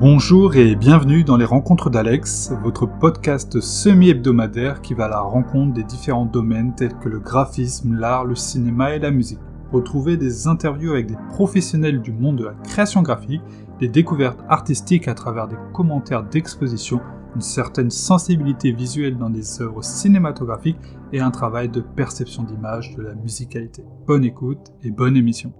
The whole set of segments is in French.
Bonjour et bienvenue dans les Rencontres d'Alex, votre podcast semi-hebdomadaire qui va à la rencontre des différents domaines tels que le graphisme, l'art, le cinéma et la musique. Retrouvez des interviews avec des professionnels du monde de la création graphique, des découvertes artistiques à travers des commentaires d'exposition, une certaine sensibilité visuelle dans des œuvres cinématographiques et un travail de perception d'image de la musicalité. Bonne écoute et bonne émission.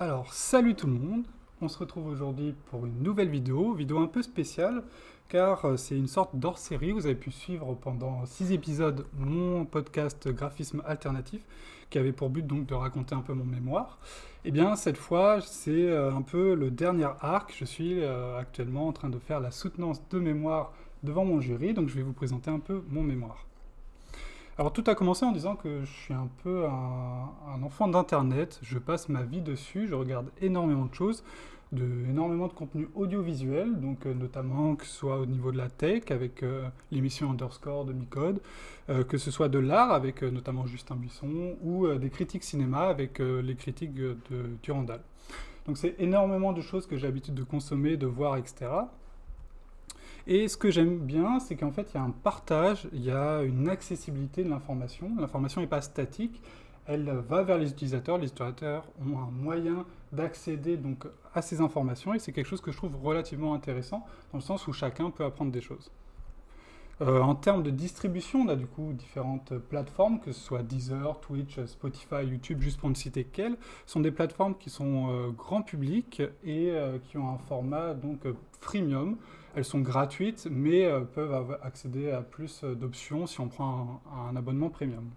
Alors, salut tout le monde On se retrouve aujourd'hui pour une nouvelle vidéo, vidéo un peu spéciale, car euh, c'est une sorte d'hors-série. Vous avez pu suivre pendant 6 épisodes mon podcast Graphisme Alternatif, qui avait pour but donc de raconter un peu mon mémoire. Et eh bien, cette fois, c'est euh, un peu le dernier arc. Je suis euh, actuellement en train de faire la soutenance de mémoire devant mon jury, donc je vais vous présenter un peu mon mémoire. Alors tout a commencé en disant que je suis un peu un, enfant d'Internet, je passe ma vie dessus, je regarde énormément de choses, de, énormément de contenu audiovisuel, donc euh, notamment que ce soit au niveau de la tech avec euh, l'émission Underscore de Micode, euh, que ce soit de l'art avec notamment Justin Buisson, ou des critiques cinéma avec les critiques de Durandal. Donc c'est énormément de choses que j'ai l'habitude de consommer, de voir, etc. Et ce que j'aime bien, c'est qu'en fait, il y a un partage, il y a une accessibilité de l'information. L'information n'est pas statique, elle va vers les utilisateurs. Les utilisateurs ont un moyen d'accéder à ces informations et c'est quelque chose que je trouve relativement intéressant dans le sens où chacun peut apprendre des choses. Euh, en termes de distribution, on a du coup différentes plateformes, que ce soit Deezer, Twitch, Spotify, YouTube, juste pour ne citer qu'elles, sont des plateformes qui sont euh, grand public et euh, qui ont un format donc freemium. Elles sont gratuites, mais peuvent accéder à plus d'options si on prend un, abonnement premium.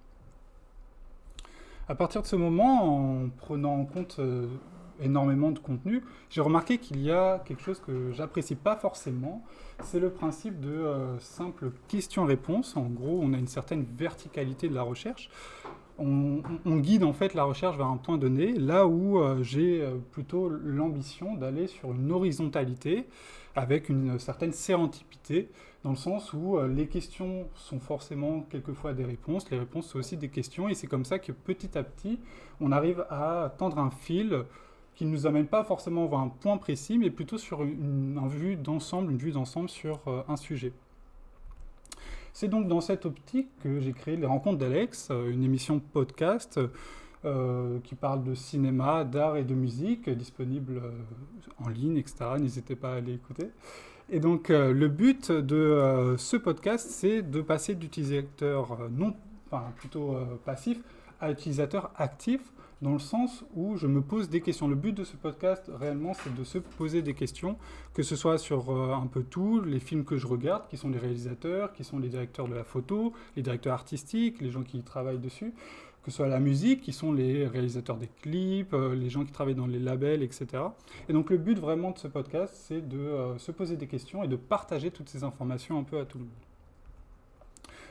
À partir de ce moment, en prenant en compte énormément de contenu, j'ai remarqué qu'il y a quelque chose que j'apprécie pas forcément, c'est le principe de euh, simple question-réponse. En gros, on a une certaine verticalité de la recherche. On, guide en fait la recherche vers un point donné, là où euh, j'ai euh, plutôt l'ambition d'aller sur une horizontalité avec une certaine sérentipité, dans le sens où les questions sont forcément quelquefois des réponses, les réponses sont aussi des questions, et c'est comme ça que petit à petit, on arrive à tendre un fil qui ne nous amène pas forcément vers un point précis, mais plutôt sur une, vue d'ensemble, une vue d'ensemble sur euh, un sujet. C'est donc dans cette optique que j'ai créé les Rencontres d'Alex, euh, une émission podcast euh, qui parle de cinéma, d'art et de musique, disponible en ligne, etc. N'hésitez pas à aller écouter. Et donc le but de ce podcast, c'est de passer d'utilisateur non, enfin plutôt passif à utilisateur actif dans le sens où je me pose des questions. Le but de ce podcast, réellement, c'est de se poser des questions, que ce soit sur euh, un peu tout, les films que je regarde, qui sont les réalisateurs, qui sont les directeurs de la photo, les directeurs artistiques, les gens qui travaillent dessus, que ce soit la musique, qui sont les réalisateurs des clips, euh, les gens qui travaillent dans les labels, etc. Et donc le but vraiment de ce podcast, c'est de euh, se poser des questions et de partager toutes ces informations un peu à tout le monde.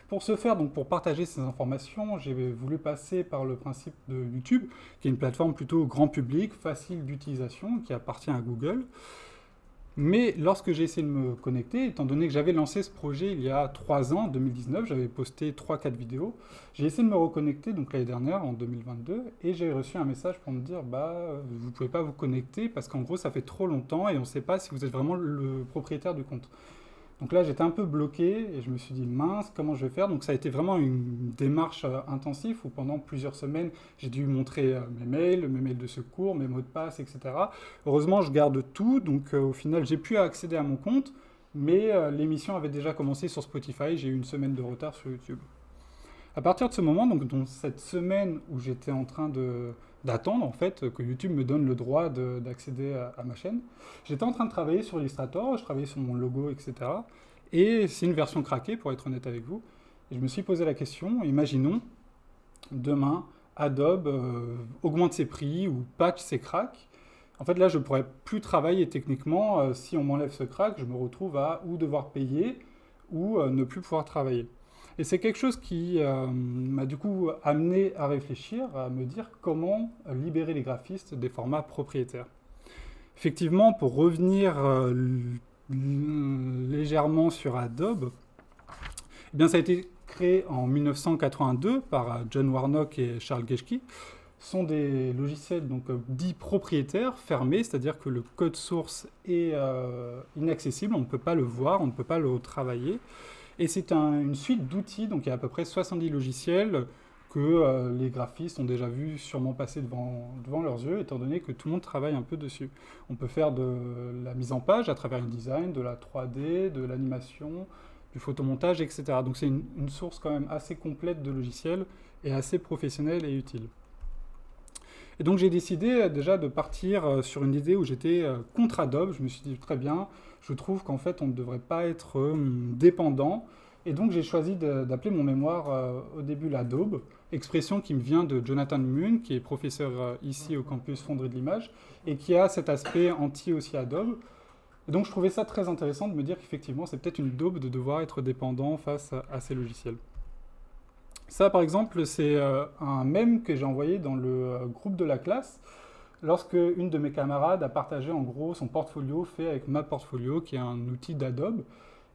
Pour ce faire, donc pour partager ces informations, j'ai voulu passer par le principe de YouTube, qui est une plateforme plutôt grand public, facile d'utilisation, qui appartient à Google. Mais lorsque j'ai essayé de me connecter, étant donné que j'avais lancé ce projet il y a 3 ans, en 2019, j'avais posté 3-4 vidéos, j'ai essayé de me reconnecter donc l'année dernière, en 2022, et j'ai reçu un message pour me dire bah vous ne pouvez pas vous connecter parce qu'en gros ça fait trop longtemps et on ne sait pas si vous êtes vraiment le propriétaire du compte. Donc là, j'étais un peu bloqué et je me suis dit, mince, comment je vais faire? Donc ça a été vraiment une démarche euh, intensive où pendant plusieurs semaines, j'ai dû montrer euh, mes mails, mes mails de secours, mes mots de passe, etc. Heureusement, je garde tout, donc euh, au final, j'ai pu accéder à mon compte, mais l'émission avait déjà commencé sur Spotify, j'ai eu une semaine de retard sur YouTube. À partir de ce moment, donc dans cette semaine où j'étais en train d'attendre en fait que YouTube me donne le droit d'accéder à, ma chaîne. J'étais en train de travailler sur Illustrator, je travaillais sur mon logo, etc. Et c'est une version craquée, pour être honnête avec vous. Et je me suis posé la question, imaginons, demain, Adobe euh, augmente ses prix ou patch ses cracks. En fait, là, je ne pourrais plus travailler techniquement. Euh, si on m'enlève ce crack, je me retrouve à ou devoir payer ou euh, ne plus pouvoir travailler. Et c'est quelque chose qui euh, m'a du coup amené à réfléchir, à me dire comment libérer les graphistes des formats propriétaires. Effectivement, pour revenir euh, légèrement sur Adobe, eh bien, ça a été créé en 1982 par John Warnock et Charles Geschke. sont des logiciels donc, dits propriétaires, fermés, c'est-à-dire que le code source est inaccessible, on ne peut pas le voir, on ne peut pas le travailler. Et c'est une suite d'outils, donc il y a à peu près 70 logiciels que euh, les graphistes ont déjà vu sûrement passer devant, devant leurs yeux, étant donné que tout le monde travaille un peu dessus. On peut faire de la mise en page à travers le design, de la 3D, de l'animation, du photomontage, etc. Donc c'est une, une, source quand même assez complète de logiciels et assez professionnelle et utile. Et donc j'ai décidé euh, déjà de partir euh, sur une idée où j'étais contre Adobe. Je me suis dit très bien, je trouve qu'en fait on ne devrait pas être dépendant. Et donc j'ai choisi d'appeler mon mémoire au début l'Adobe expression qui me vient de Jonathan Moon, qui est professeur euh, ici au campus Fonderie de l'Image, et qui a cet aspect anti aussi Adobe. Et donc je trouvais ça très intéressant de me dire qu'effectivement c'est peut-être une daube de devoir être dépendant face à, ces logiciels. Ça par exemple c'est euh, un mème que j'ai envoyé dans le euh, groupe de la classe, lorsque une de mes camarades a partagé en gros son portfolio fait avec ma portfolio, qui est un outil d'Adobe,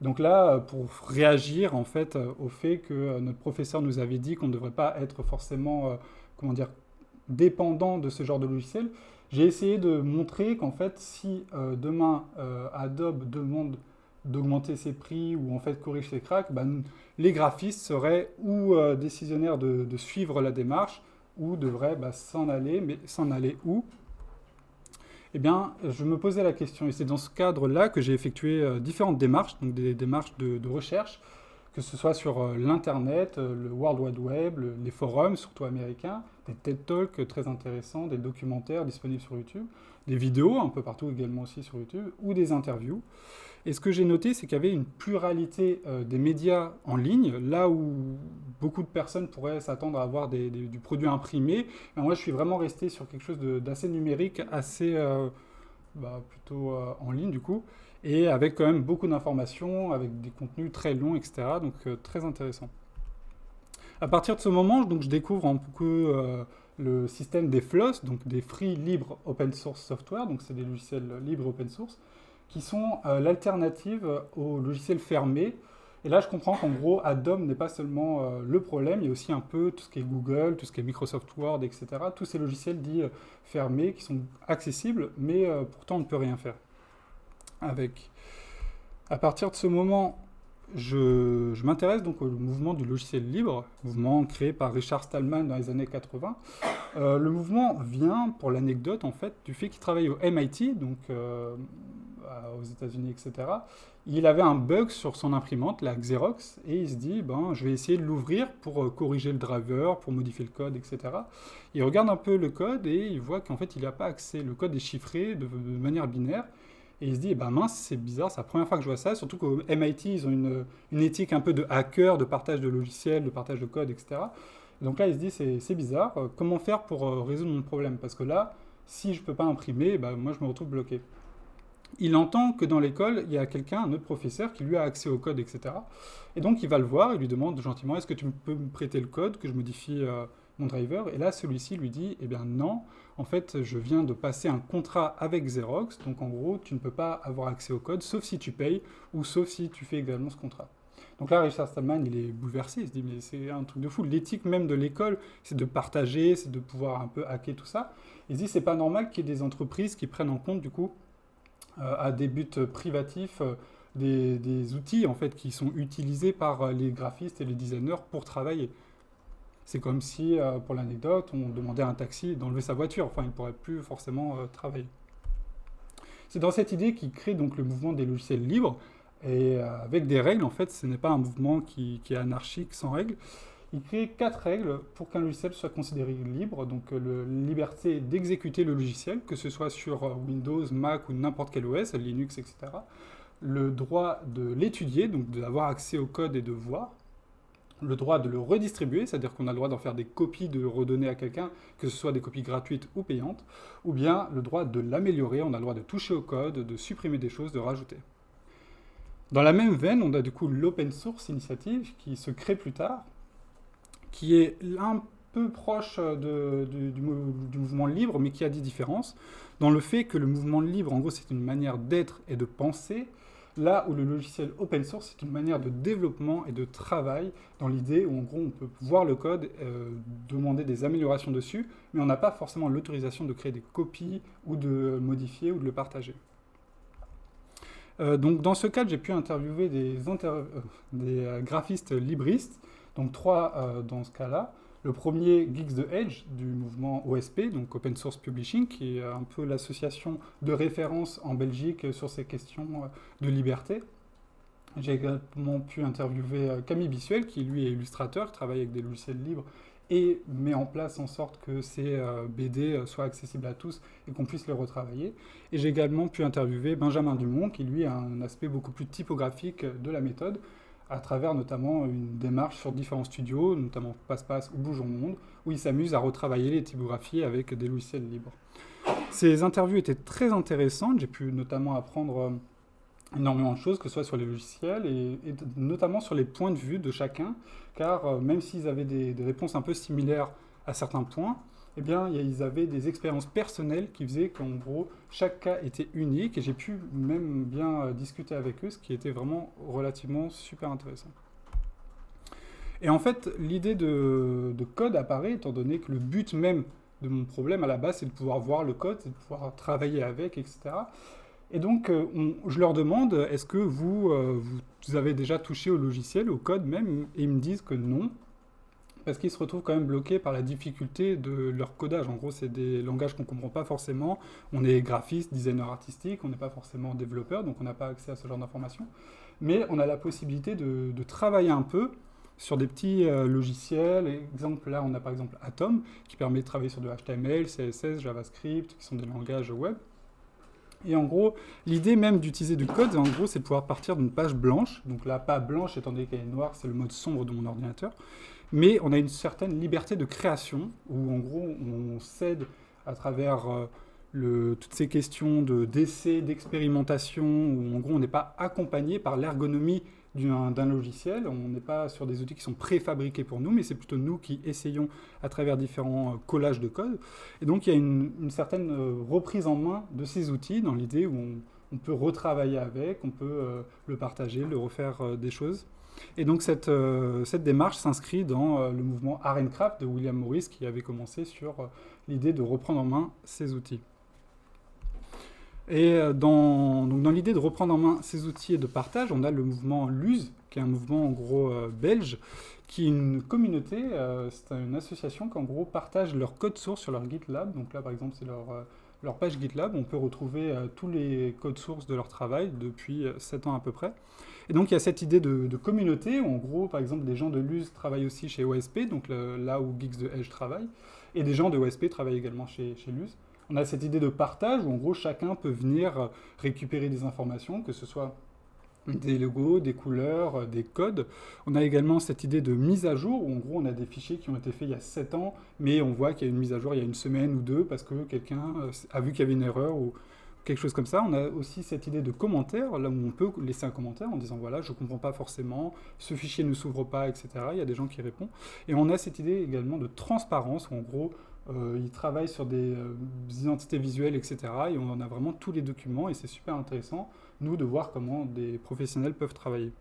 donc là, euh, pour réagir en fait euh, au fait que euh, notre professeur nous avait dit qu'on ne devrait pas être forcément, comment dire, dépendant de ce genre de logiciel, j'ai essayé de montrer qu'en fait, si demain Adobe demande d'augmenter ses prix ou en fait corrige ses cracks, ben, les graphistes seraient ou décisionnaires de, suivre la démarche ou devraient bah, s'en aller, mais s'en aller où? Eh bien, je me posais la question, et c'est dans ce cadre-là que j'ai effectué euh, différentes démarches, donc des démarches de, recherche, que ce soit sur euh, l'Internet, euh, le World Wide Web, les forums, surtout américains, des TED Talks très intéressants, des documentaires disponibles sur YouTube, des vidéos un peu partout également aussi sur YouTube, ou des interviews. Et ce que j'ai noté, c'est qu'il y avait une pluralité euh, des médias en ligne, là où beaucoup de personnes pourraient s'attendre à avoir du produit imprimé. Moi, je suis vraiment resté sur quelque chose d'assez numérique, assez euh, bah, plutôt euh, en ligne du coup, et avec quand même beaucoup d'informations, avec des contenus très longs, etc. Donc très intéressant. À partir de ce moment, donc, je découvre un peu le système des FLOSS, donc des Free Libre Open Source Software, donc c'est des logiciels libres open source, qui sont euh, l'alternative aux logiciels fermés. Et là, je comprends qu'en gros, Adobe n'est pas seulement euh, le problème, il y a aussi un peu tout ce qui est Google, tout ce qui est Microsoft Word, etc. Tous ces logiciels dits euh, fermés qui sont accessibles, mais pourtant on ne peut rien faire avec. À partir de ce moment, je, je m'intéresse donc au mouvement du logiciel libre, mouvement créé par Richard Stallman dans les années 80. le mouvement vient, pour l'anecdote en fait, du fait qu'il travaille au MIT, donc aux États-Unis, etc. Il avait un bug sur son imprimante, la Xerox, et il se dit, ben, je vais essayer de l'ouvrir pour euh, corriger le driver, pour modifier le code, etc. Il regarde un peu le code et il voit qu'en fait, il n'a pas accès. Le code est chiffré de, manière binaire. Et il se dit, ben mince, c'est bizarre, c'est la première fois que je vois ça, surtout qu'au MIT, ils ont une, une, éthique un peu de hacker, de partage de logiciels, de partage de code, etc. Donc là, il se dit, c'est bizarre, euh, comment faire pour euh, résoudre mon problème? Parce que là, si je ne peux pas imprimer, ben, moi, je me retrouve bloqué il entend que dans l'école, il y a quelqu'un, un autre professeur, qui lui a accès au code, etc. Et donc, il va le voir, il lui demande gentiment, est-ce que tu peux me prêter le code, que je modifie euh, mon driver? Et là, celui-ci lui dit, eh bien non, en fait, je viens de passer un contrat avec Xerox, donc en gros, tu ne peux pas avoir accès au code, sauf si tu payes, ou sauf si tu fais également ce contrat. Donc là, Richard Stallman, il est bouleversé, il se dit, mais c'est un truc de fou. L'éthique même de l'école, c'est de partager, c'est de pouvoir un peu hacker tout ça. Il se dit, c'est pas normal qu'il y ait des entreprises qui prennent en compte, du coup, à des buts privatifs euh, des, outils en fait, qui sont utilisés par euh, les graphistes et les designers pour travailler. C'est comme si, pour l'anecdote, on demandait à un taxi d'enlever sa voiture. Enfin, il ne pourrait plus forcément travailler. C'est dans cette idée qu'il crée donc le mouvement des logiciels libres, et avec des règles, en fait, ce n'est pas un mouvement qui, qui, est anarchique, sans règles il crée quatre règles pour qu'un logiciel soit considéré libre. Donc la euh, liberté d'exécuter le logiciel, que ce soit sur euh, Windows, Mac ou n'importe quel OS, Linux, etc. Le droit de l'étudier, donc d'avoir accès au code et de voir. Le droit de le redistribuer, c'est-à-dire qu'on a le droit d'en faire des copies, de redonner à quelqu'un, que ce soit des copies gratuites ou payantes. Ou bien le droit de l'améliorer, on a le droit de toucher au code, de supprimer des choses, de rajouter. Dans la même veine, on a du coup l'open source initiative qui se crée plus tard, qui est un peu proche du, mouvement libre, mais qui a des différences, dans le fait que le mouvement libre, en gros, c'est une manière d'être et de penser, Là où le logiciel open source, c'est une manière de développement et de travail dans l'idée où en gros on peut voir le code, euh, demander des améliorations dessus, mais on n'a pas forcément l'autorisation de créer des copies ou de modifier ou de le partager. Euh, donc dans ce cadre, j'ai pu interviewer des, euh, des graphistes libristes, donc trois dans ce cas-là. Le premier, Geeks the Edge, du mouvement OSP, donc Open Source Publishing, qui est un peu l'association de référence en Belgique sur ces questions de liberté. J'ai également pu interviewer euh, Camille Bissuel, qui lui est illustrateur, travaille avec des logiciels libres et met en place en sorte que ces euh, BD euh, soient accessibles à tous et qu'on puisse les retravailler. Et j'ai également pu interviewer Benjamin Dumont, qui lui a un aspect beaucoup plus typographique de la méthode, à travers notamment une démarche sur différents studios, notamment Passe-Passe ou Bougeons Monde, où il s'amuse à retravailler les typographies avec des logiciels libres. Ces interviews étaient très intéressantes, j'ai pu notamment apprendre euh, énormément de choses, que ce soit sur les logiciels et, notamment sur les points de vue de chacun, car euh, même s'ils avaient des réponses un peu similaires à certains points, eh bien, ils avaient des expériences personnelles qui faisaient qu'en gros, chaque cas était unique, et j'ai pu même bien euh, discuter avec eux, ce qui était vraiment relativement super intéressant. Et en fait, l'idée de, code apparaît, étant donné que le but même de mon problème à la base, c'est de pouvoir voir le code, c'est de pouvoir travailler avec, etc. Et donc, euh, je leur demande, est-ce que euh, vous avez déjà touché au logiciel, au code même? Et ils me disent que non, parce qu'ils se retrouvent quand même bloqués par la difficulté de leur codage. En gros, c'est des langages qu'on ne comprend pas forcément. On est graphiste, designer artistique, on n'est pas forcément développeur, donc on n'a pas accès à ce genre d'informations. Mais on a la possibilité de, travailler un peu sur des petits euh, logiciels. Exemple, là, on a par exemple Atom, qui permet de travailler sur du HTML, CSS, JavaScript, qui sont des langages web. Et en gros, l'idée même d'utiliser du code, en gros, c'est de pouvoir partir d'une page blanche. Donc là, pas blanche, étant donné qu'elle est noire, c'est le mode sombre de mon ordinateur mais on a une certaine liberté de création, où en gros on cède à travers euh, toutes ces questions d'essai, d'expérimentation, où en gros on n'est pas accompagné par l'ergonomie d'un logiciel, on n'est pas sur des outils qui sont préfabriqués pour nous, mais c'est plutôt nous qui essayons à travers différents euh, collages de code. Et donc il y a une, certaine euh, reprise en main de ces outils dans l'idée où on, peut retravailler avec, on peut le partager, le refaire des choses. Et donc cette, euh, cette démarche s'inscrit dans euh, le mouvement Art de William Morris qui avait commencé sur euh, l'idée de reprendre en main ces outils. Et dans, dans l'idée de reprendre en main ces outils et de partage, on a le mouvement LUSE, qui est un mouvement en gros belge, qui est une communauté, c'est une association qui en gros partage leur code source sur leur GitLab. Donc là par exemple c'est leur, leur page GitLab, on peut retrouver tous les codes sources de leur travail depuis 7 ans à peu près. Et donc, il y a cette idée de, communauté, où en gros, par exemple, des gens de Luz travaillent aussi chez OSP, donc là où Geeks de Edge travaille, et des gens de OSP travaillent également chez, chez Luz. On a cette idée de partage, où en gros, chacun peut venir récupérer des informations, que ce soit des logos, des couleurs, des codes. On a également cette idée de mise à jour, où en gros on a des fichiers qui ont été faits il y a 7 ans, mais on voit qu'il y a une mise à jour il y a une semaine ou deux, parce que quelqu'un a vu qu'il y avait une erreur, ou quelque chose comme ça. On a aussi cette idée de commentaire, là où on peut laisser un commentaire en disant voilà, je ne comprends pas forcément, ce fichier ne s'ouvre pas, etc. Il y a des gens qui répondent. Et on a cette idée également de transparence, où en gros, euh, ils travaillent sur des, euh, identités visuelles, etc. Et on a vraiment tous les documents, et c'est super intéressant, nous, de voir comment des professionnels peuvent travailler.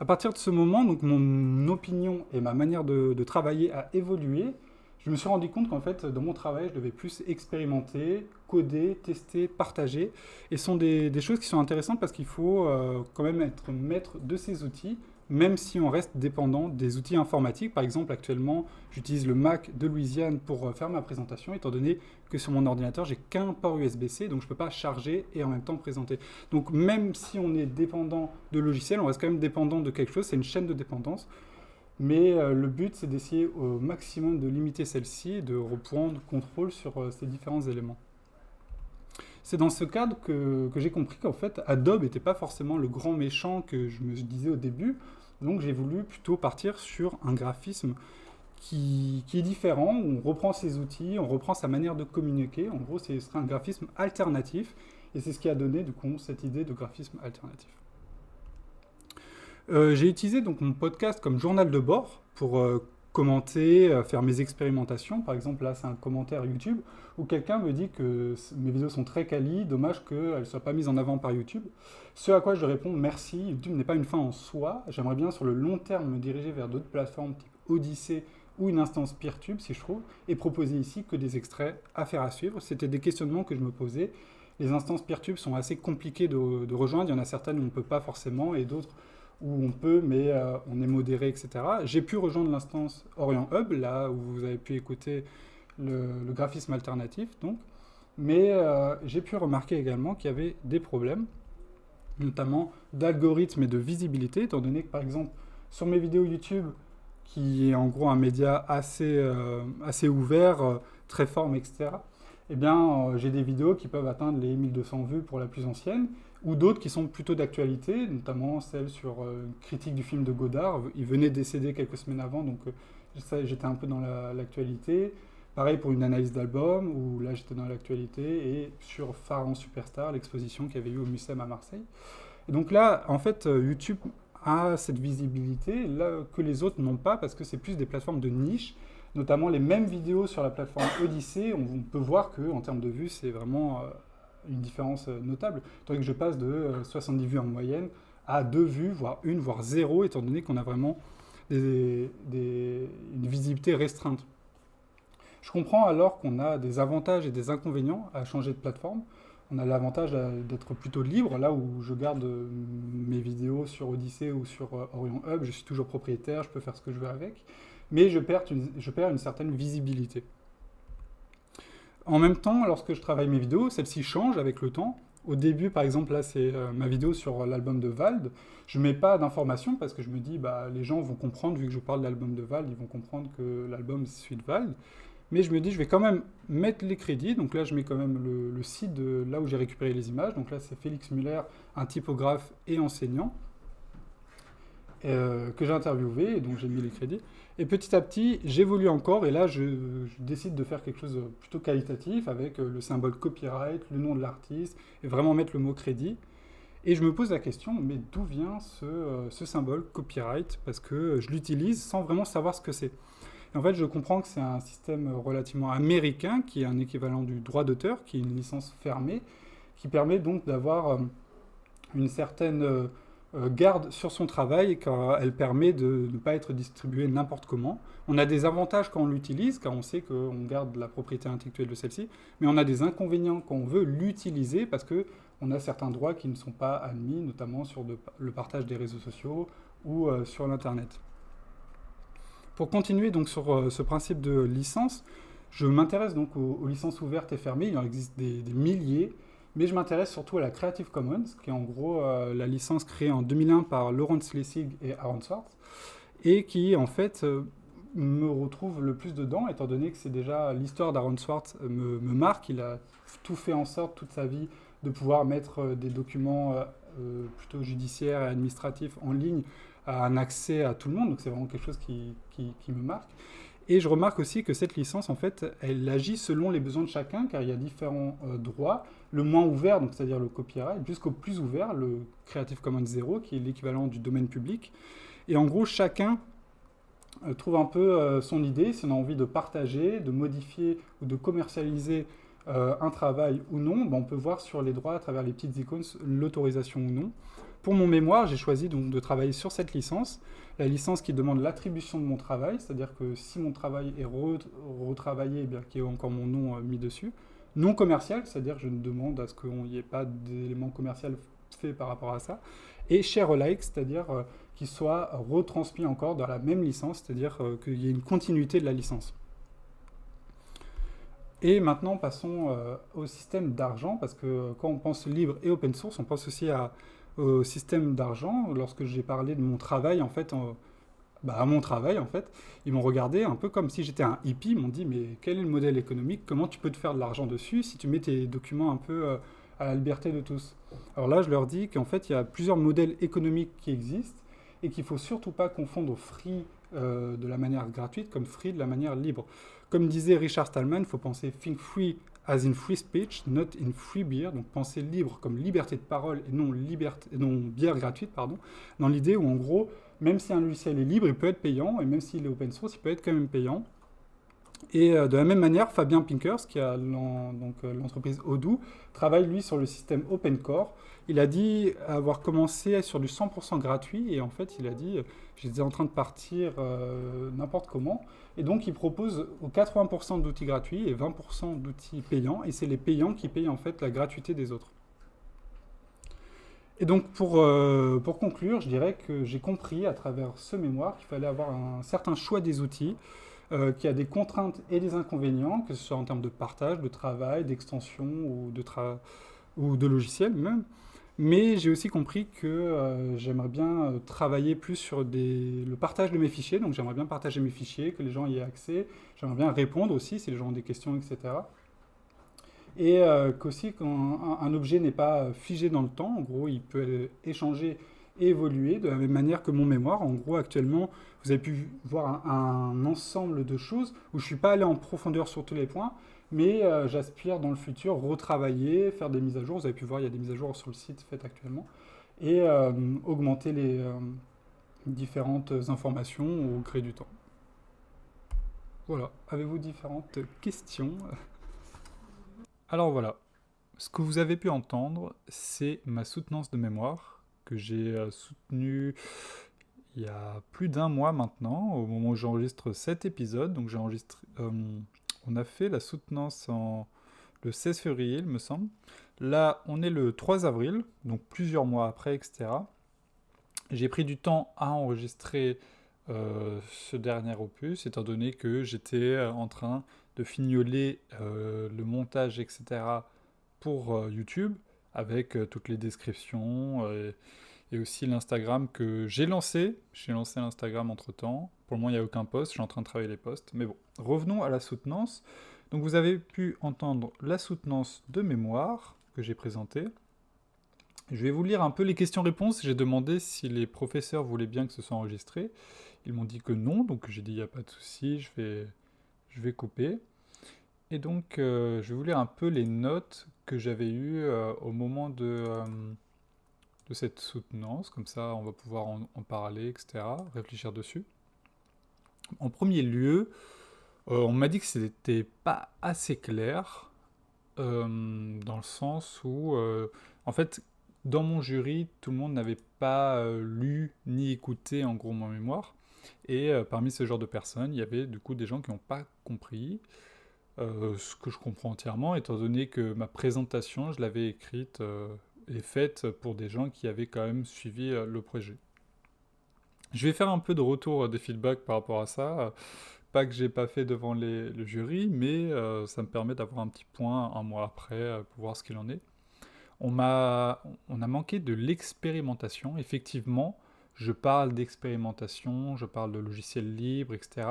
À partir de ce moment, donc mon opinion et ma manière de, de travailler a évolué, je me suis rendu compte qu'en fait, dans mon travail, je devais plus expérimenter, coder, tester, partager. Et ce sont des, choses qui sont intéressantes parce qu'il faut euh, quand même être maître de ces outils, même si on reste dépendant des outils informatiques. Par exemple, actuellement, j'utilise le Mac de Louisiane pour euh, faire ma présentation, étant donné que sur mon ordinateur, j'ai qu'un port USB-C, donc je ne peux pas charger et en même temps présenter. Donc même si on est dépendant de logiciels, on reste quand même dépendant de quelque chose, c'est une chaîne de dépendance. Mais euh, le but, c'est d'essayer au maximum de limiter celle-ci et de reprendre contrôle sur ces différents éléments. C'est dans ce cadre que, j'ai compris qu'en fait, Adobe n'était pas forcément le grand méchant que je me disais au début. Donc j'ai voulu plutôt partir sur un graphisme qui, est différent, on reprend ses outils, on reprend sa manière de communiquer. En gros, ce un graphisme alternatif. Et c'est ce qui a donné, du coup, cette idée de graphisme alternatif. Euh, j'ai utilisé donc mon podcast comme journal de bord pour euh, commenter, faire mes expérimentations. Par exemple, là, c'est un commentaire YouTube où quelqu'un me dit que mes vidéos sont très quali, dommage qu'elles ne soient pas mises en avant par YouTube. Ce à quoi je réponds, merci, YouTube n'est pas une fin en soi. J'aimerais bien, sur le long terme, me diriger vers d'autres plateformes type Odyssey ou une instance PeerTube, si je trouve, et proposer ici que des extraits à faire à suivre. C'était des questionnements que je me posais. Les instances PeerTube sont assez compliquées de, de rejoindre. Il y en a certaines où on ne peut pas forcément, et d'autres où on peut, mais euh, on est modéré, etc. J'ai pu rejoindre l'instance Orient Hub, là où vous avez pu écouter le, graphisme alternatif, donc. Mais euh, j'ai pu remarquer également qu'il y avait des problèmes, notamment d'algorithme et de visibilité, étant donné que, par exemple, sur mes vidéos YouTube, qui est en gros un média assez, euh, assez ouvert, très forme, etc., eh bien, j'ai des vidéos qui peuvent atteindre les 1200 vues pour la plus ancienne, ou d'autres qui sont plutôt d'actualité, notamment celle sur euh, une critique du film de Godard. Il venait décéder quelques semaines avant, donc euh, j'étais un peu dans l'actualité. Pareil pour une analyse d'album, où là j'étais dans l'actualité, et sur Pharaon Superstar, l'exposition qu'il y avait eu au Mucem à Marseille. Et donc là, en fait, euh, YouTube a cette visibilité là, que les autres n'ont pas, parce que c'est plus des plateformes de niche, notamment les mêmes vidéos sur la plateforme Odyssey, on, peut voir qu'en termes de vues, c'est vraiment une différence euh, notable. Tandis que je passe de 70 euh, vues en moyenne à 2 vues, voire 1, voire 0, étant donné qu'on a vraiment une visibilité restreinte. Je comprends alors qu'on a des avantages et des inconvénients à changer de plateforme. On a l'avantage d'être plutôt libre, là où je garde euh, mes vidéos sur Odyssey ou sur Orion Hub, je suis toujours propriétaire, je peux faire ce que je veux avec, mais je perds une certaine visibilité. En même temps, lorsque je travaille mes vidéos, celles-ci changent avec le temps. Au début, par exemple, là, c'est euh, ma vidéo sur l'album de Vald. Je ne mets pas d'informations parce que je me dis, bah, les gens vont comprendre, vu que je parle de l'album de Vald, ils vont comprendre que l'album, c'est celui de Vald. Mais je me dis, je vais quand même mettre les crédits. Donc là, je mets quand même le, site là où j'ai récupéré les images. Donc là, c'est Félix Muller, un typographe et enseignant, euh, que j'ai interviewé, et donc j'ai mis les crédits. Et petit à petit, j'évolue encore, et là, je, décide de faire quelque chose de plutôt qualitatif, avec euh, le symbole copyright, le nom de l'artiste, et vraiment mettre le mot crédit. Et je me pose la question, mais d'où vient ce, euh, symbole copyright? Parce que je l'utilise sans vraiment savoir ce que c'est. en fait, je comprends que c'est un système relativement américain, qui est un équivalent du droit d'auteur, qui est une licence fermée, qui permet donc d'avoir une certaine garde sur son travail car elle permet de ne pas être distribuée n'importe comment. On a des avantages quand on l'utilise, car on sait qu'on garde la propriété intellectuelle de celle-ci, mais on a des inconvénients quand on veut l'utiliser parce qu'on a certains droits qui ne sont pas admis, notamment sur le partage des réseaux sociaux ou euh, sur l'Internet. Pour continuer donc sur euh, ce principe de licence, je m'intéresse donc aux, licences ouvertes et fermées, il en existe des milliers, mais je m'intéresse surtout à la Creative Commons, qui est en gros euh, la licence créée en 2001 par Laurence Lessig et Aaron Swartz, et qui en fait euh, me retrouve le plus dedans, étant donné que c'est déjà l'histoire d'Aaron Swartz euh, me, marque. Il a tout fait en sorte toute sa vie de pouvoir mettre des documents plutôt judiciaires et administratifs en ligne à un accès à tout le monde, donc c'est vraiment quelque chose qui me marque. Et je remarque aussi que cette licence, en fait, elle agit selon les besoins de chacun, car il y a différents euh, droits. Le moins ouvert, donc c'est-à-dire le copyright, jusqu'au plus ouvert, le Creative Commons 0, qui est l'équivalent du domaine public. Et en gros, chacun euh, trouve un peu euh, son idée, si on a envie de partager, de modifier ou de commercialiser un travail ou non, ben, on peut voir sur les droits à travers les petites icônes l'autorisation ou non. Pour mon mémoire, j'ai choisi donc de travailler sur cette licence, la licence qui demande l'attribution de mon travail, c'est-à-dire que si mon travail est retravaillé, eh bien qu'il y ait encore mon nom euh, mis dessus. Non commercial, c'est-à-dire je ne demande à ce qu'il n'y ait pas d'éléments commerciaux faits par rapport à ça. Et share alike, c'est-à-dire euh, qu'il soit retransmis encore dans la même licence, c'est-à-dire euh, qu'il y ait une continuité de la licence. Et maintenant, passons au système d'argent, parce que quand on pense libre et open source, on pense aussi à au système d'argent, lorsque j'ai parlé de mon travail, en fait, bah, à mon travail, en fait, ils m'ont regardé un peu comme si j'étais un hippie, ils m'ont dit, mais quel est le modèle économique? Comment tu peux te faire de l'argent dessus si tu mets tes documents un peu euh, à la liberté de tous? Alors là, je leur dis qu'en fait, il y a plusieurs modèles économiques qui existent et qu'il ne faut surtout pas confondre free euh, de la manière gratuite comme free de la manière libre. Comme disait Richard Stallman, il faut penser think free as in free speech, not in free beer, donc penser libre comme liberté de parole et non, liberté, non bière gratuite, pardon, dans l'idée où en gros, même si un logiciel est libre, il peut être payant, et même s'il est open source, il peut être quand même payant. Et euh, de la même manière, Fabien Pinkers, qui a euh, l'entreprise Odoo, travaille lui sur le système OpenCore. Il a dit avoir commencé sur du 100% gratuit et en fait il a dit j'étais en train de partir euh, n'importe comment. Et donc il propose 80% d'outils gratuits et 20% d'outils payants et c'est les payants qui payent en fait la gratuité des autres. Et donc pour, pour conclure, je dirais que j'ai compris à travers ce mémoire qu'il fallait avoir un certain choix des outils. Euh, qui a des contraintes et des inconvénients, que ce soit en termes de partage, de travail, d'extension ou, de ou de logiciel même. Mais j'ai aussi compris que euh, j'aimerais bien euh, travailler plus sur le partage de mes fichiers. Donc j'aimerais bien partager mes fichiers, que les gens y aient accès. J'aimerais bien répondre aussi si les gens ont des questions, etc. Et qu'aussi quand un objet n'est pas figé dans le temps, en gros il peut échanger évoluer de la même manière que mon mémoire. En gros, actuellement, vous avez pu voir un, ensemble de choses où je ne suis pas allé en profondeur sur tous les points, mais euh, j'aspire dans le futur retravailler, faire des mises à jour. Vous avez pu voir, il y a des mises à jour sur le site faites actuellement, et euh, augmenter les euh, différentes informations au gré du temps. Voilà, avez-vous différentes questions? Alors voilà, ce que vous avez pu entendre, c'est ma soutenance de mémoire que j'ai euh, soutenu il y a plus d'un mois maintenant, au moment où j'enregistre cet épisode. Donc j'ai enregistré, on a fait la soutenance en, le 16 février, il me semble. Là, on est le 3 avril, donc plusieurs mois après, etc. J'ai pris du temps à enregistrer euh, ce dernier opus, étant donné que j'étais en train de fignoler le montage, etc. pour YouTube avec euh, toutes les descriptions euh, et aussi l'Instagram que j'ai lancé. J'ai lancé l'Instagram entre temps. Pour le moment, il n'y a aucun post. Je suis en train de travailler les posts. Mais bon, revenons à la soutenance. Donc, vous avez pu entendre la soutenance de mémoire que j'ai présentée. Je vais vous lire un peu les questions-réponses. J'ai demandé si les professeurs voulaient bien que ce soit enregistré. Ils m'ont dit que non, donc j'ai dit il n'y a pas de souci, je vais, je vais couper. Et donc, euh, je vais vous lire un peu les notes que j'avais eues euh, au moment euh, de cette soutenance. Comme ça, on va pouvoir en, parler, etc., réfléchir dessus. En premier lieu, on m'a dit que c'était pas assez clair, dans le sens où, en fait, dans mon jury, tout le monde n'avait pas lu ni écouté en gros mon mémoire. Et parmi ce genre de personnes, il y avait du coup des gens qui n'ont pas compris. Euh, ce que je comprends entièrement, étant donné que ma présentation, je l'avais écrite euh, et faite pour des gens qui avaient quand même suivi euh, le projet. Je vais faire un peu de retour des feedbacks par rapport à ça. Pas que j'ai pas fait devant le jury, mais ça me permet d'avoir un petit point un mois après pour voir ce qu'il en est. On, a, on a manqué de l'expérimentation. Effectivement, je parle d'expérimentation, je parle de logiciels libres, etc.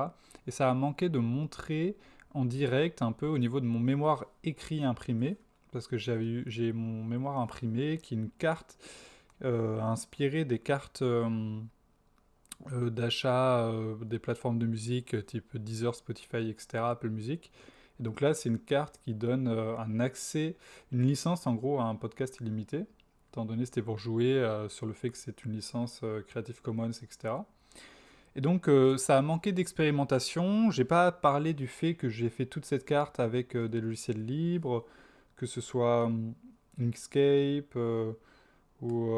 Et ça a manqué de montrer en direct un peu au niveau de mon mémoire écrit imprimé, parce que j'ai mon mémoire imprimé qui est une carte euh, inspirée des cartes euh, euh, d'achat des plateformes de musique type Deezer, Spotify, etc., Apple Music. Et donc là, c'est une carte qui donne un accès, une licence en gros à un podcast illimité, étant donné c'était pour jouer sur le fait que c'est une licence Creative Commons, etc. Et donc euh, ça a manqué d'expérimentation. J'ai pas parlé du fait que j'ai fait toute cette carte avec euh, des logiciels libres, que ce soit hum, Inkscape euh, ou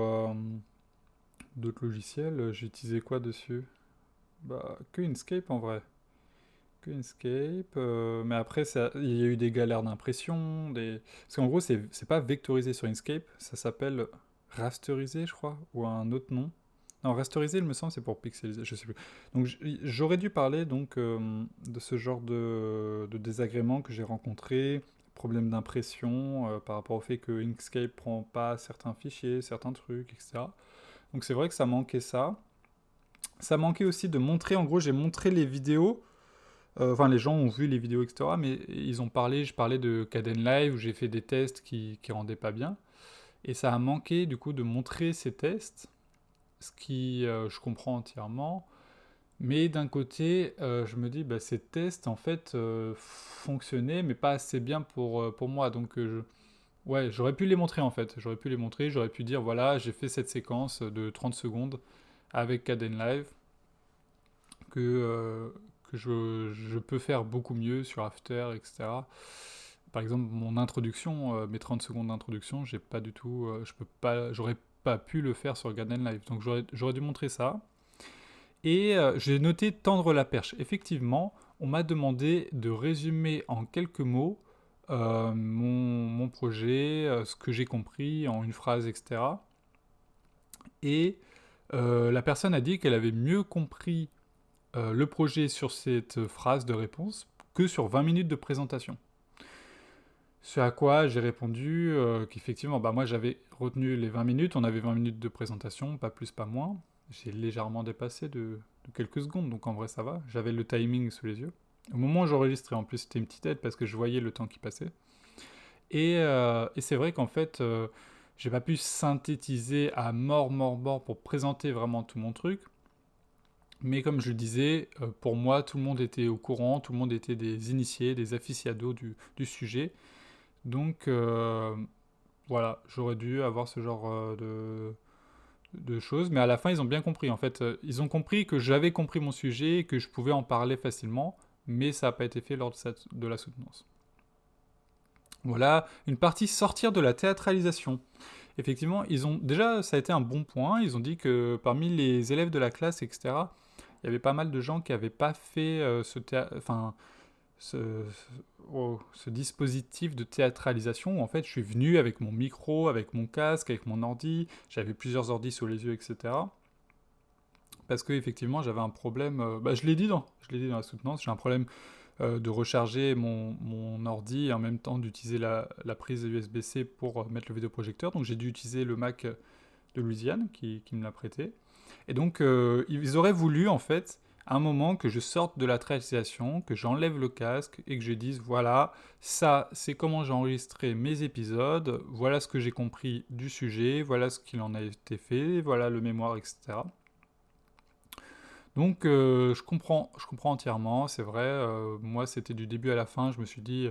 d'autres logiciels. J'ai utilisé quoi dessus? Bah que Inkscape en vrai. Que Inkscape. mais après il y a eu des galères d'impression, des... parce qu'en gros c'est pas vectorisé sur Inkscape, ça s'appelle rasterisé je crois, ou un autre nom. Non, rasteriser, il me semble, c'est pour pixeliser, je sais plus. Donc j'aurais dû parler donc euh, de ce genre de, de désagréments que j'ai rencontrés, problèmes d'impression euh, par rapport au fait que Inkscape prend pas certains fichiers, certains trucs, etc. Donc c'est vrai que ça manquait ça. Ça manquait aussi de montrer, en gros j'ai montré les vidéos, euh, enfin les gens ont vu les vidéos, etc. Mais ils ont parlé, je parlais de Caden Live où j'ai fait des tests qui, qui rendaient pas bien. Et ça a manqué du coup de montrer ces tests ce qui euh, je comprends entièrement. Mais d'un côté, euh, je me dis, bah, ces tests, en fait, fonctionnaient, mais pas assez bien pour, pour moi. Donc, je, ouais, j'aurais pu les montrer, en fait. J'aurais pu les montrer, j'aurais pu dire, voilà, j'ai fait cette séquence de 30 secondes avec Caden Live que, que je, peux faire beaucoup mieux sur After, etc. Par exemple, mon introduction, mes 30 secondes d'introduction, j'ai pas du tout, je peux pas, j'aurais pas pu le faire sur Caden Live. Donc j'aurais dû montrer ça. Et j'ai noté tendre la perche. Effectivement, on m'a demandé de résumer en quelques mots euh, mon, projet, euh, ce que j'ai compris en une phrase, etc. Et euh, la personne a dit qu'elle avait mieux compris le projet sur cette phrase de réponse que sur 20 minutes de présentation. Ce à quoi j'ai répondu qu'effectivement, bah moi j'avais retenu les 20 minutes, on avait 20 minutes de présentation, pas plus, pas moins. J'ai légèrement dépassé de, de quelques secondes, donc en vrai ça va. J'avais le timing sous les yeux. Au moment où j'enregistrais, en plus, c'était une petite aide parce que je voyais le temps qui passait. Et, euh, c'est vrai qu'en fait, euh, j'ai pas pu synthétiser à mort, mort, mort pour présenter vraiment tout mon truc. Mais comme je le disais, euh, pour moi, tout le monde était au courant, tout le monde était des initiés, des aficionados du, sujet. Donc, voilà, j'aurais dû avoir ce genre de, de choses, mais à la fin, ils ont bien compris. En fait, ils ont compris que j'avais compris mon sujet et que je pouvais en parler facilement mais ça n'a pas été fait lors de, la soutenance. Voilà, une partie sortir de la théâtralisation. Effectivement, ils ont déjà, ça a été un bon point. Ils ont dit que parmi les élèves de la classe, etc., il y avait pas mal de gens qui n'avaient pas fait euh, oh, ce, dispositif de théâtralisation. en fait, je suis venu avec mon micro, avec mon casque, avec mon ordi. J'avais plusieurs ordis sous les yeux, etc parce que effectivement j'avais un problème, euh, bah, je l'ai dit dans, je l'ai dit dans la soutenance, j'ai un problème euh, de recharger mon, mon, ordi et en même temps d'utiliser la, la, prise USB-C pour euh, mettre le vidéoprojecteur. Donc j'ai dû utiliser le Mac de Louisiane qui, qui me l'a prêté. Et donc ils auraient voulu en fait un moment que je sorte de la réalisation, que j'enlève le casque et que je dise voilà, ça c'est comment j'ai enregistré mes épisodes, voilà ce que j'ai compris du sujet, voilà ce qu'il en a été fait, voilà le mémoire, etc. Donc euh, je, comprends, je comprends entièrement, c'est vrai, euh, moi c'était du début à la fin, je me suis dit,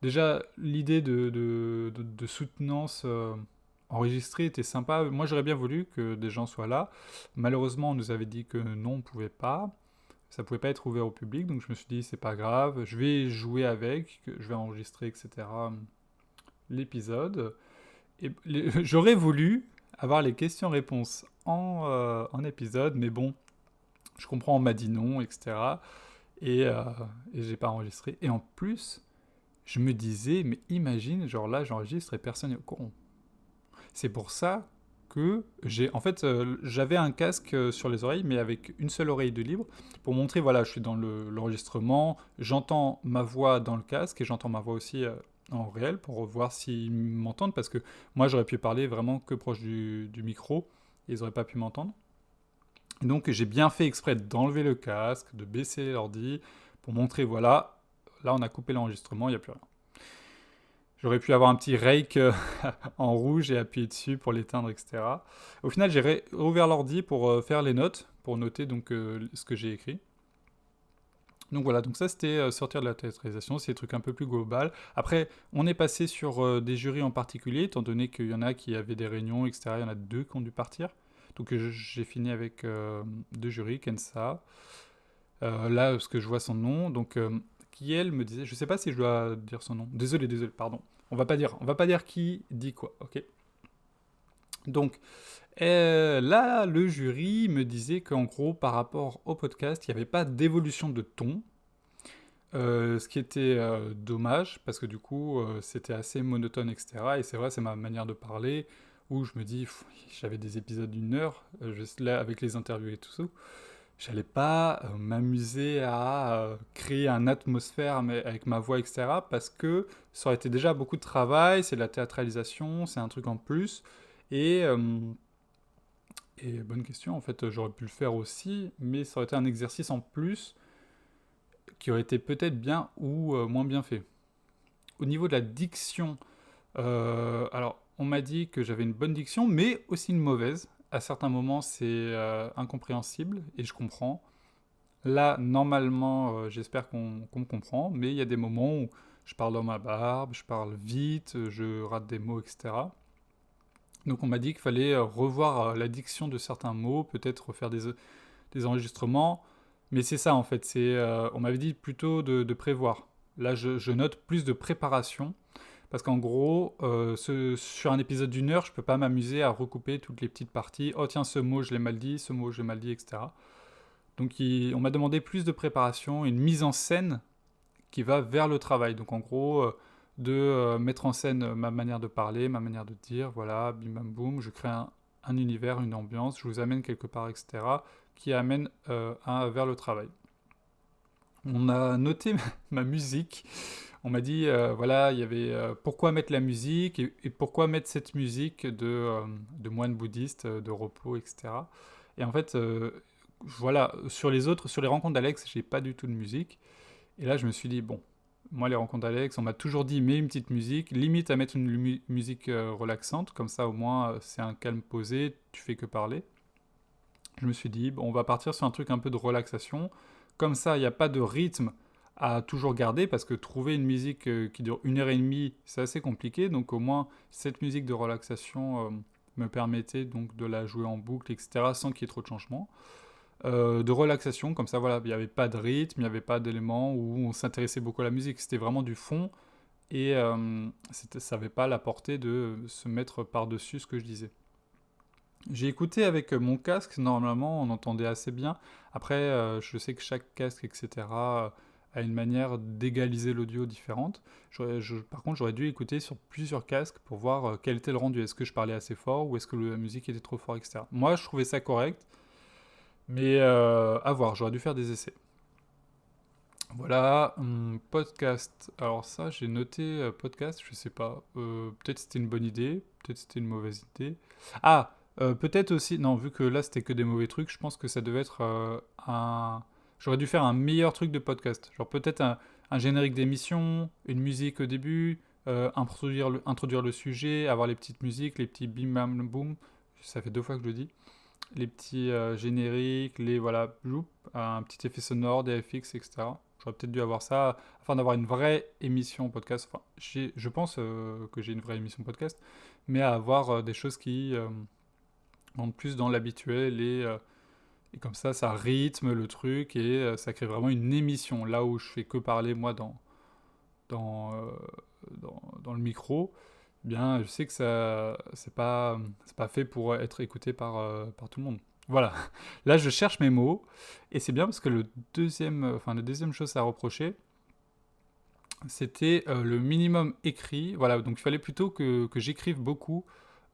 déjà l'idée de, soutenance euh, enregistrée était sympa, moi j'aurais bien voulu que des gens soient là, malheureusement on nous avait dit que non, on ne pouvait pas, ça ne pouvait pas être ouvert au public, donc je me suis dit c'est pas grave, je vais jouer avec, je vais enregistrer, etc. l'épisode. J'aurais voulu avoir les questions-réponses en épisode, mais bon, je comprends, on m'a dit non, etc. Et, euh, et j'ai pas enregistré. Et en plus, je me disais, mais imagine, genre là, j'enregistre et personne n'est au courant. C'est pour ça que j'ai. En fait, euh, j'avais un casque euh, sur les oreilles, mais avec une seule oreille de libre, pour montrer, voilà, je suis dans l'enregistrement, j'entends ma voix dans le casque et j'entends ma voix aussi euh, en réel pour voir s'ils m'entendent, parce que moi, j'aurais pu parler vraiment que proche du, du micro, et ils n'auraient pas pu m'entendre donc j'ai bien fait exprès d'enlever le casque, de baisser l'ordi, pour montrer, voilà, là on a coupé l'enregistrement, il n'y a plus rien. J'aurais pu avoir un petit rake euh, en rouge et appuyer dessus pour l'éteindre, etc. Au final, j'ai ouvert l'ordi pour euh, faire les notes, pour noter donc euh, ce que j'ai écrit. Donc voilà, donc ça c'était sortir de la théâtralisation, c'est des trucs un peu plus global. Après, on est passé sur des jurys en particulier, étant donné qu'il y en a qui avaient des réunions, etc. Il y en a deux qui ont dû partir. Donc j'ai fini avec euh, deux jurys, Kensa. Euh, là, parce que je vois son nom, donc euh, qui elle me disait, je sais pas si je dois dire son nom. Désolé, désolé, pardon. On va pas dire, on va pas dire qui dit quoi, ok. Donc là, le jury me disait qu'en gros, par rapport au podcast, il n'y avait pas d'évolution de ton. ce qui était dommage parce que du coup c'était assez monotone etc et c'est vrai c'est ma manière de parler où je me dis, j'avais des épisodes d'une heure, euh, avec les interviews et tout ça, j'allais pas euh, m'amuser à euh, créer une atmosphère avec ma voix, etc. Parce que ça aurait été déjà beaucoup de travail, c'est de la théâtralisation, c'est un truc en plus. Et bonne question, en fait, j'aurais pu le faire aussi, mais ça aurait été un exercice en plus qui aurait été peut-être bien ou moins bien fait. Au niveau de la diction, alors on m'a dit que j'avais une bonne diction, mais aussi une mauvaise. À certains moments, c'est euh, incompréhensible et je comprends. Là, normalement, euh, j'espère qu'on me comprend, mais il y a des moments où je parle dans ma barbe, je parle vite, je rate des mots, etc. Donc on m'a dit qu'il fallait revoir la diction de certains mots, peut-être faire des, des enregistrements. Mais c'est ça en fait, c'est, on m'avait dit plutôt de, prévoir. Là je, note plus de préparation. Parce qu'en gros, sur un épisode d'une heure, je ne peux pas m'amuser à recouper toutes les petites parties. Oh tiens, ce mot je l'ai mal dit, ce mot je l'ai mal dit, etc. Donc on m'a demandé plus de préparation, une mise en scène qui va vers le travail. Donc en gros, euh, de euh, mettre en scène ma manière de parler, ma manière de dire, voilà, bim bam boum, je crée un, univers, une ambiance, je vous amène quelque part, etc., qui amène euh, vers le travail. On a noté ma musique. On m'a dit, voilà, il y avait pourquoi mettre la musique et, pourquoi mettre cette musique de, de moine bouddhiste, de repos, etc. Et en fait, voilà, sur les autres, sur les rencontres d'Alex, j'ai pas du tout de musique. Et là, je me suis dit, bon, moi, les rencontres d'Alex, on m'a toujours dit, mets une petite musique, limite à mettre une musique euh, relaxante, comme ça, au moins, euh, c'est un calme posé, tu fais que parler. Je me suis dit, bon, on va partir sur un truc un peu de relaxation. Comme ça, il n'y a pas de rythme à toujours garder, parce que trouver une musique euh, qui dure une heure et demie, c'est assez compliqué. Donc, au moins, cette musique de relaxation me permettait donc de la jouer en boucle, etc., sans qu'il y ait trop de changements. Euh, de relaxation, comme ça, voilà, il n'y avait pas de rythme, il n'y avait pas d'éléments où on s'intéressait beaucoup à la musique, c'était vraiment du fond, et euh, ça n'avait pas la portée de se mettre par-dessus ce que je disais. J'ai écouté avec mon casque, normalement on entendait assez bien. Après, euh, je sais que chaque casque, etc., a une manière d'égaliser l'audio différente. par contre, j'aurais dû écouter sur plusieurs casques pour voir quel était le rendu. Est-ce que je parlais assez fort ou est-ce que la musique était trop fort, etc. Moi, je trouvais ça correct. Mais euh, à voir, j'aurais dû faire des essais. Voilà, hum, podcast. Alors ça, j'ai noté euh, podcast, je sais pas. Euh, peut-être c'était une bonne idée, peut-être c'était une mauvaise idée. Ah, peut-être aussi, non, vu que là c'était que des mauvais trucs, je pense que ça devait être un... J'aurais dû faire un meilleur truc de podcast. Genre peut-être un, générique d'émission, une musique au début, introduire, le, introduire le sujet, avoir les petites musiques, les petits bim bam boum. Ça fait deux fois que je le dis les petits euh, génériques, les voilà, un petit effet sonore, des FX, etc. J'aurais peut-être dû avoir ça afin d'avoir une vraie émission podcast. Enfin, je pense euh, que j'ai une vraie émission podcast, mais à avoir euh, des choses qui vont plus dans l'habituel et, et, comme ça, ça rythme le truc et ça crée vraiment une émission. Là où je fais que parler moi dans, dans, dans, dans le micro, bien, je sais que ça, c'est pas, pas fait pour être écouté par, euh, par tout le monde. Voilà. Là, je cherche mes mots, et c'est bien parce que le deuxième, enfin, la deuxième chose à reprocher, c'était euh, le minimum écrit. Voilà, donc il fallait plutôt que, que j'écrive beaucoup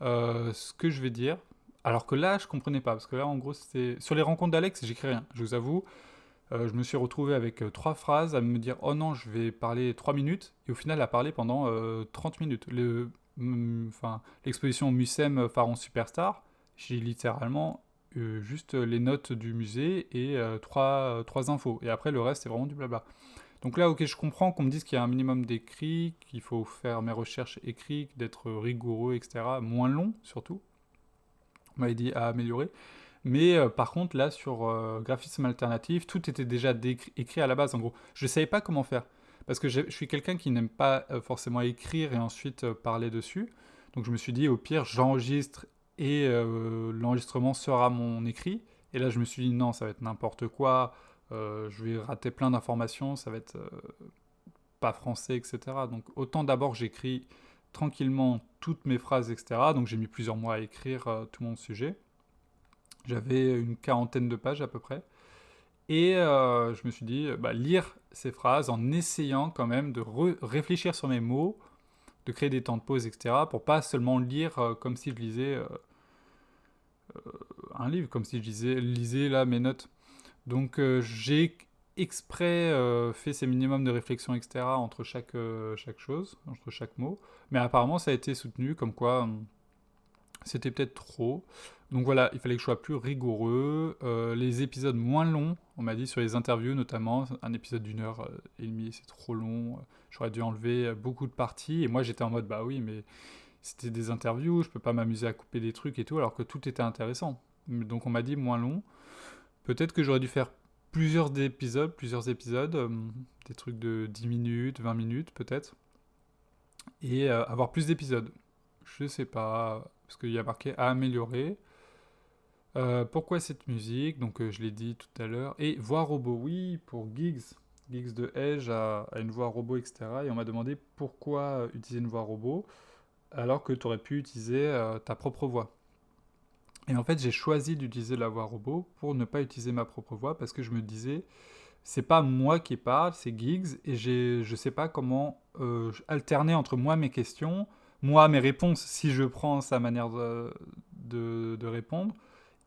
euh, ce que je vais dire. Alors que là, je comprenais pas, parce que là, en gros, c'était sur les rencontres d'Alex, j'écris rien. Je vous avoue, euh, je me suis retrouvé avec euh, trois phrases à me dire oh non, je vais parler trois minutes, et au final à parler pendant 30 euh, minutes. L'exposition Musem Pharaon Superstar, j'ai littéralement juste les notes du musée et trois, trois infos. Et après, le reste, c'est vraiment du blabla. Donc là, ok, je comprends qu'on me dise qu'il y a un minimum d'écrit, qu'il faut faire mes recherches écrites, d'être rigoureux, etc. Moins long, surtout. Dit à améliorer. Mais euh, par contre, là, sur euh, graphisme alternatif, tout était déjà écrit à la base, en gros. Je ne savais pas comment faire. Parce que je, suis quelqu'un qui n'aime pas euh, forcément écrire et ensuite parler dessus. Donc je me suis dit, au pire, j'enregistre et l'enregistrement sera mon écrit. Et là, je me suis dit, non, ça va être n'importe quoi. je vais rater plein d'informations, ça va être pas français, etc. Donc autant d'abord j'écris tranquillement toutes mes phrases, etc. Donc j'ai mis plusieurs mois à écrire tout mon sujet. J'avais une quarantaine de pages à peu près. Et euh, je me suis dit, bah, lire ces phrases en essayant quand même de réfléchir sur mes mots, de créer des temps de pause, etc. Pour pas seulement lire euh, comme si je lisais euh, un livre, comme si je lisais, lisais là mes notes. Donc j'ai exprès fait ces minimums de réflexion, etc. entre chaque, chaque chose, entre chaque mot. Mais apparemment ça a été soutenu comme quoi hum, c'était peut-être trop. Donc voilà, il fallait que je sois plus rigoureux. Euh, les épisodes moins longs, on m'a dit sur les interviews notamment, un épisode d'une heure euh, et demie, c'est trop long. J'aurais dû enlever euh, beaucoup de parties. Et moi j'étais en mode, bah oui, mais c'était des interviews, je peux pas m'amuser à couper des trucs et tout, alors que tout était intéressant. Donc on m'a dit moins long. Peut-être que j'aurais dû faire plusieurs épisodes, plusieurs épisodes, des trucs de 10 minutes, 20 minutes peut-être, et avoir plus d'épisodes. Je sais pas parce qu'il y a marqué à améliorer. Euh, pourquoi cette musique? Donc je l'ai dit tout à l'heure. Et voix robot, oui, pour Gigs. Gigs de Edge a, une voix robot, etc. Et on m'a demandé pourquoi utiliser une voix robot alors que tu aurais pu utiliser ta propre voix. Et en fait, j'ai choisi d'utiliser la voix robot pour ne pas utiliser ma propre voix parce que je me disais, c'est pas moi qui parle, c'est Gigs, et je sais pas comment euh, alterner entre moi mes questions, moi mes réponses si je prends sa manière de, de, répondre,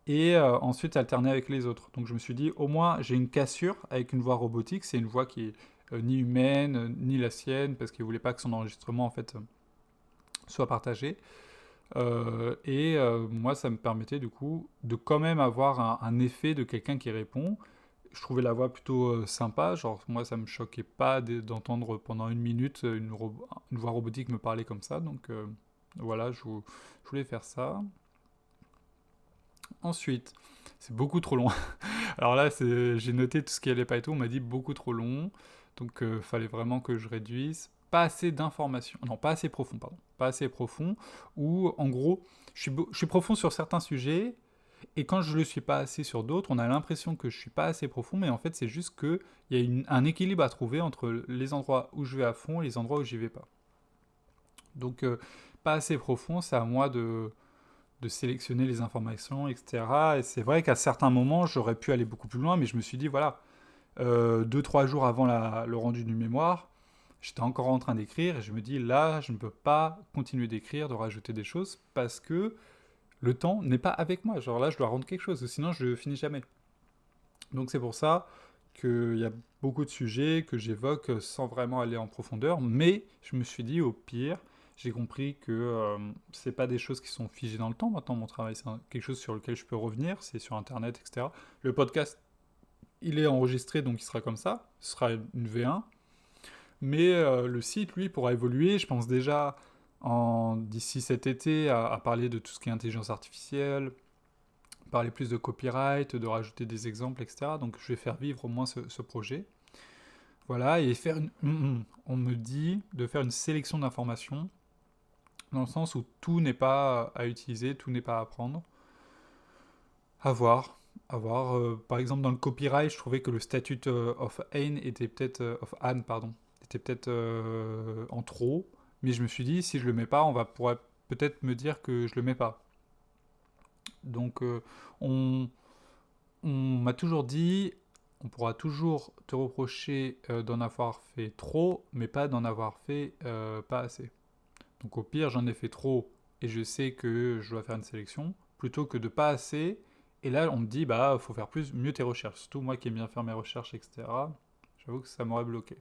et euh, ensuite alterner avec les autres. Donc je me suis dit, au moins j'ai une cassure avec une voix robotique, c'est une voix qui est euh, ni humaine, ni la sienne, parce qu'il voulait pas que son enregistrement en fait soit partagé. Et moi, ça me permettait du coup de quand même avoir un effet de quelqu'un qui répond, je trouvais la voix plutôt euh, sympa. Genre, moi, ça me choquait pas d'entendre pendant une minute une, voix robotique me parler comme ça. Donc, euh, voilà, je, voulais faire ça. Ensuite, c'est beaucoup trop long. Alors là, j'ai noté tout ce qui allait pas et tout. On m'a dit beaucoup trop long. Donc, euh, fallait vraiment que je réduise. Pas assez d'informations. Non, pas assez profond, pardon. Pas assez profond. Ou, en gros, je suis, profond sur certains sujets et quand je ne le suis pas assez sur d'autres, on a l'impression que je ne suis pas assez profond, mais en fait, c'est juste qu'il y a un équilibre à trouver entre les endroits où je vais à fond et les endroits où j'y vais pas. Donc, euh, pas assez profond, c'est à moi de, sélectionner les informations, etc. Et c'est vrai qu'à certains moments, j'aurais pu aller beaucoup plus loin, mais je me suis dit, voilà, euh, deux, trois jours avant le rendu du mémoire, j'étais encore en train d'écrire, et je me dis, là, je ne peux pas continuer d'écrire, de rajouter des choses, parce que le temps n'est pas avec moi. Genre là, je dois rendre quelque chose, sinon je finis jamais. Donc c'est pour ça qu'il y a beaucoup de sujets que j'évoque sans vraiment aller en profondeur, mais je me suis dit au pire, j'ai compris que euh, c'est pas des choses qui sont figées dans le temps. Maintenant, mon travail, c'est quelque chose sur lequel je peux revenir, c'est sur Internet, etc. Le podcast, il est enregistré, donc il sera comme ça. Ce sera une V1. Mais euh, le site, lui, pourra évoluer. Je pense déjà d'ici cet été à, parler de tout ce qui est intelligence artificielle, parler plus de copyright, de rajouter des exemples, etc. Donc je vais faire vivre au moins ce, projet. Voilà, et faire une, on me dit de faire une sélection d'informations, dans le sens où tout n'est pas à utiliser, tout n'est pas à apprendre. À voir. À voir. Euh, par exemple, dans le copyright, je trouvais que le statut euh, of Anne était peut-être, of Anne, pardon, était peut-être en trop. Mais je me suis dit, si je le mets pas, on va pourrait peut-être me dire que je le mets pas. Donc euh, on, m'a toujours dit, on pourra toujours te reprocher euh, d'en avoir fait trop, mais pas d'en avoir fait euh, pas assez. Donc au pire, j'en ai fait trop et je sais que je dois faire une sélection, plutôt que de pas assez. Et là, on me dit, bah, faut faire plus, mieux tes recherches. Surtout moi qui aime bien faire mes recherches, etc. J'avoue que ça m'aurait bloqué.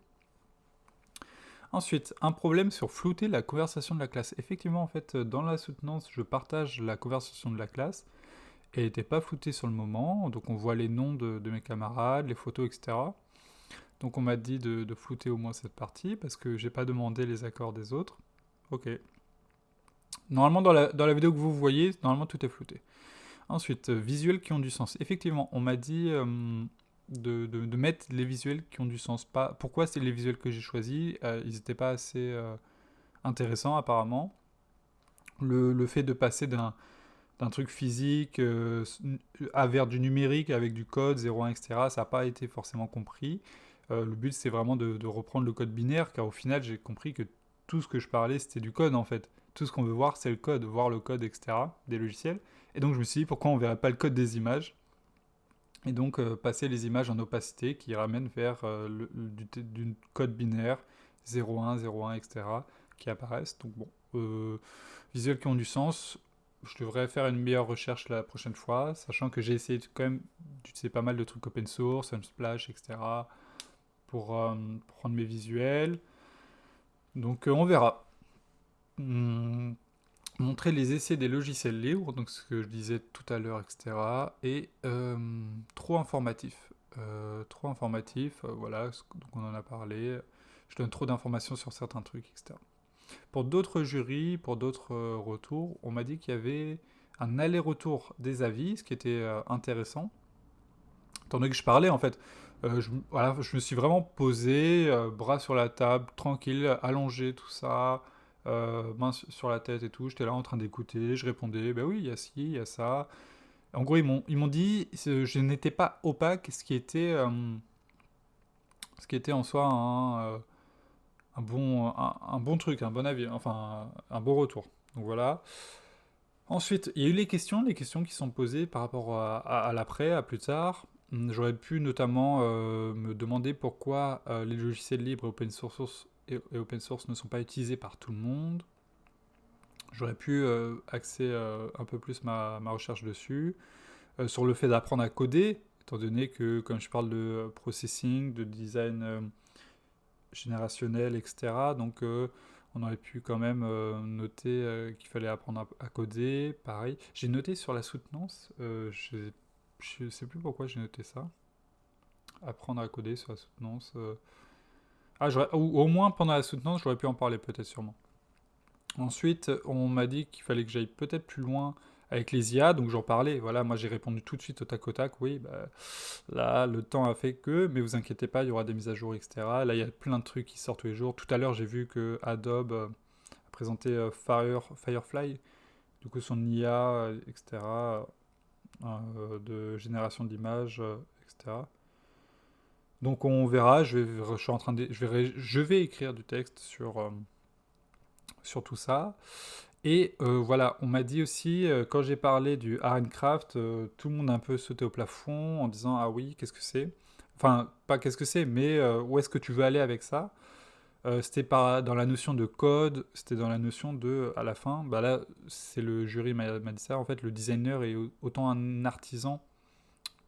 Ensuite, un problème sur flouter la conversation de la classe. Effectivement, en fait, dans la soutenance, je partage la conversation de la classe. Elle n'était pas floutée sur le moment, donc on voit les noms de, mes camarades, les photos, etc. Donc on m'a dit de, flouter au moins cette partie, parce que j'ai pas demandé les accords des autres. Ok. Normalement, dans la, vidéo que vous voyez, normalement tout est flouté. Ensuite, visuels qui ont du sens. Effectivement, on m'a dit... Euh, de, mettre les visuels qui ont du sens. Pas, pourquoi c'est les visuels que j'ai choisis euh, Ils n'étaient pas assez euh, intéressants apparemment. Le, fait de passer d'un truc physique euh, à vers du numérique avec du code 01, etc., ça n'a pas été forcément compris. le but, c'est vraiment de, de, reprendre le code binaire, car au final, j'ai compris que tout ce que je parlais, c'était du code en fait. Tout ce qu'on veut voir, c'est le code, voir le code, etc., des logiciels. Et donc, je me suis dit, pourquoi on ne verrait pas le code des images? Et donc euh, passer les images en opacité qui ramènent vers euh, du, code binaire 01, 01, etc. qui apparaissent. Donc bon, euh, visuels qui ont du sens. Je devrais faire une meilleure recherche la prochaine fois, sachant que j'ai essayé quand même d'utiliser pas mal de trucs open source, Unsplash, etc. pour prendre mes visuels. Donc on verra. Hmm montrer les essais des logiciels libres, donc ce que je disais tout à l'heure, etc. Et euh, trop informatif. Euh, trop informatif, euh, voilà, donc on en a parlé. Je donne trop d'informations sur certains trucs, etc. Pour d'autres jurys, pour d'autres retours, on m'a dit qu'il y avait un aller-retour des avis, ce qui était intéressant. Tandis que je parlais, en fait, voilà, je me suis vraiment posé, bras sur la table, tranquille, allongé, tout ça, euh, sur la tête et tout. J'étais là en train d'écouter, je répondais, ben oui, il y a ci, il y a ça. En gros, ils m'ont, dit, je n'étais pas opaque, ce qui était, euh, ce qui était en soi un, euh, un bon, un, bon truc, un bon avis, enfin un, bon retour. Donc voilà. Ensuite, il y a eu les questions, les questions qui sont posées par rapport à, l'après, à plus tard. J'aurais pu notamment me demander pourquoi les logiciels libres et open source, et, open source ne sont pas utilisés par tout le monde. J'aurais pu euh, axer euh, un peu plus ma, recherche dessus. Euh, sur le fait d'apprendre à coder, étant donné que, comme je parle de processing, de design générationnel, etc., donc on aurait pu quand même noter qu'il fallait apprendre à, coder. Pareil. J'ai noté sur la soutenance, je ne sais plus pourquoi j'ai noté ça. Apprendre à coder sur la soutenance. Ah, ou au moins pendant la soutenance, j'aurais pu en parler peut-être sûrement. Ensuite, on m'a dit qu'il fallait que j'aille peut-être plus loin avec les IA, donc j'en parlais. Voilà, moi j'ai répondu tout de suite au tac au tac, oui, bah, là le temps a fait que, mais vous inquiétez pas, il y aura des mises à jour, etc. Là il y a plein de trucs qui sortent tous les jours. Tout à l'heure j'ai vu que Adobe euh, a présenté euh, Fire, Firefly, du coup son IA, etc. Euh, de génération d'images, etc. Donc on verra, je vais, suis en train de, écrire du texte sur, euh, tout ça. Et euh, voilà, on m'a dit aussi, euh, quand j'ai parlé du Craft, tout le monde a un peu sauté au plafond en disant Ah oui, qu'est-ce que c'est? Enfin, pas qu'est-ce que c'est, mais où est-ce que tu veux aller avec ça? C'était dans la notion de code, c'était dans la notion de, à la fin, bah là, c'est le jury m'a dit ça, en fait, le designer est autant un artisan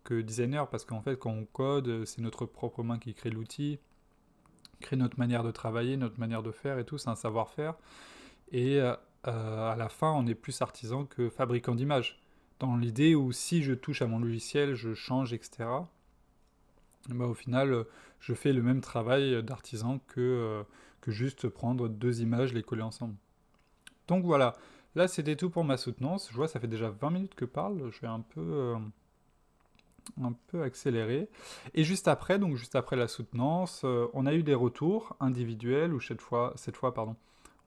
que designer, parce qu'en fait, quand on code, c'est notre propre main qui crée l'outil, crée notre manière de travailler, notre manière de faire et tout, c'est un savoir-faire. Et euh, à la fin, on est plus artisan que fabricant d'images. Dans l'idée où si je touche à mon logiciel, je change, etc. Bah, au final, je fais le même travail d'artisan que, euh, que juste prendre deux images, les coller ensemble. Donc voilà, là c'était tout pour ma soutenance. Je vois, ça fait déjà 20 minutes que je parle. Je vais un peu... Euh, un peu accéléré. Et juste après, donc juste après la soutenance, euh, on a eu des retours individuels où cette fois, cette fois pardon,